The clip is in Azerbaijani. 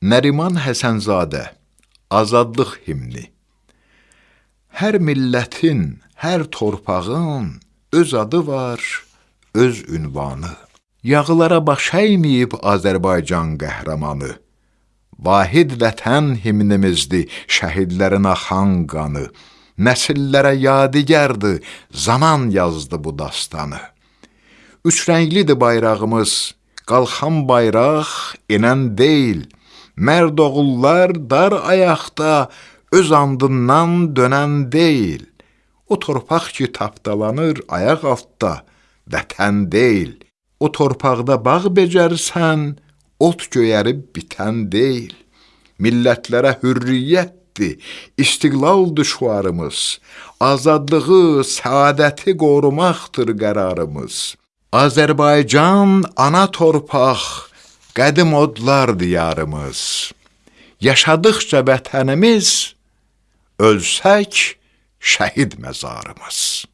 Nəriman Həsənzadə Azadlıq himni Hər millətin, hər torpağın öz adı var, öz ünvanı. Yağlara baş əyməyib Azərbaycan qəhrəmanı. Vahid vətən himnimizdir, şəhidlərin axan qanı. Nəsillərə yadigardır, zaman yazdı bu dastanı. Üç rənglidir bayrağımız, qalxan bayraq enən deyil. Mərd oğullar dar ayaqda öz andından dönən deyil. O torpaq ki tapdalanır ayaq altda, vətən deyil. O torpaqda bağ becərsən, ot göyərib bitən deyil. Millətlərə hürriyyətdir, istiqlaldır şüarımız. Azadlığı, səadəti qorumaqdır qərarımız. Azərbaycan ana torpaq, qədim odlar diyarımız. Yaşadıqca vətənimiz, ölsək şəhid məzarımız.